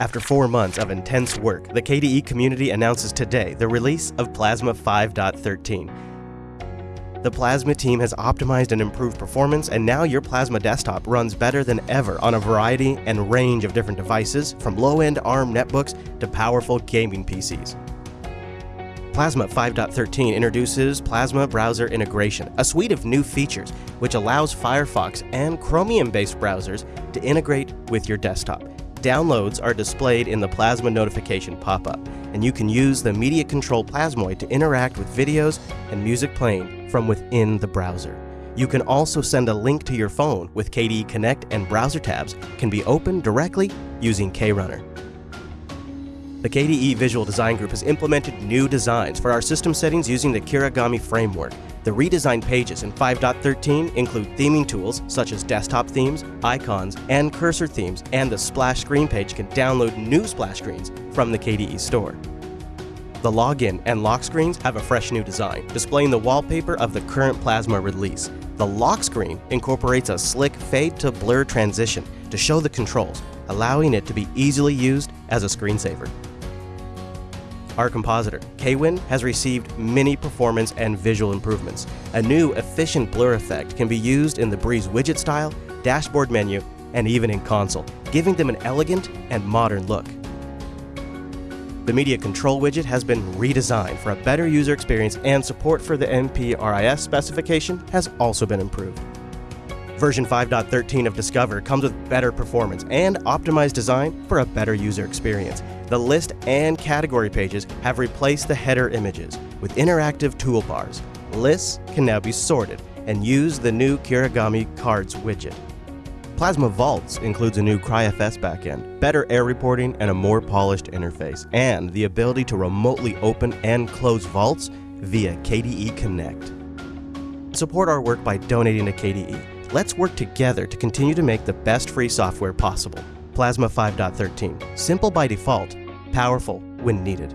After four months of intense work, the KDE community announces today the release of Plasma 5.13. The Plasma team has optimized and improved performance, and now your Plasma desktop runs better than ever on a variety and range of different devices, from low-end ARM netbooks to powerful gaming PCs. Plasma 5.13 introduces Plasma Browser Integration, a suite of new features which allows Firefox and Chromium-based browsers to integrate with your desktop. Downloads are displayed in the Plasma notification pop-up, and you can use the Media Control Plasmoid to interact with videos and music playing from within the browser. You can also send a link to your phone with KDE Connect and browser tabs can be opened directly using KRunner. The KDE Visual Design Group has implemented new designs for our system settings using the Kirigami framework. The redesigned pages in 5.13 include theming tools such as desktop themes, icons, and cursor themes, and the splash screen page can download new splash screens from the KDE store. The login and lock screens have a fresh new design, displaying the wallpaper of the current Plasma release. The lock screen incorporates a slick fade to blur transition to show the controls, allowing it to be easily used as a screensaver. Our compositor, KWin, has received many performance and visual improvements. A new efficient blur effect can be used in the Breeze widget style, dashboard menu, and even in Konsole, giving them an elegant and modern look. The Media Control widget has been redesigned for a better user experience and support for the MPRIS specification has also been improved. Version 5.13 of Discover comes with better performance and optimized design for a better user experience. The list and category pages have replaced the header images with interactive toolbars. Lists can now be sorted and use the new Kirigami Cards widget. Plasma Vaults includes a new CryFS backend, better error reporting, and a more polished interface, and the ability to remotely open and close vaults via KDE Connect. Support our work by donating to KDE. Let's work together to continue to make the best free software possible. Plasma 5.13, simple by default, powerful when needed.